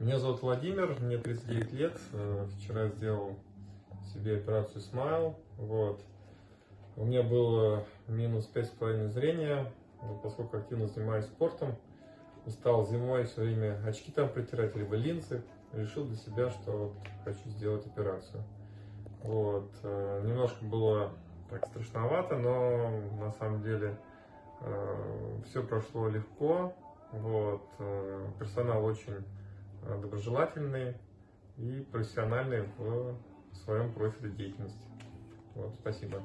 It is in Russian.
Меня зовут Владимир, мне 39 лет. Э, Вчера сделал себе операцию Smile. Вот. У меня было минус 5,5 зрения, поскольку активно занимаюсь спортом. Устал зимой все время очки там притирать, либо линзы. Решил для себя, что хочу сделать операцию. Вот. э, Немножко было так страшновато, но на самом деле все прошло легко. Вот. э, Персонал очень э, доброжелательный и профессиональный в своем профиле деятельности. Вот, спасибо.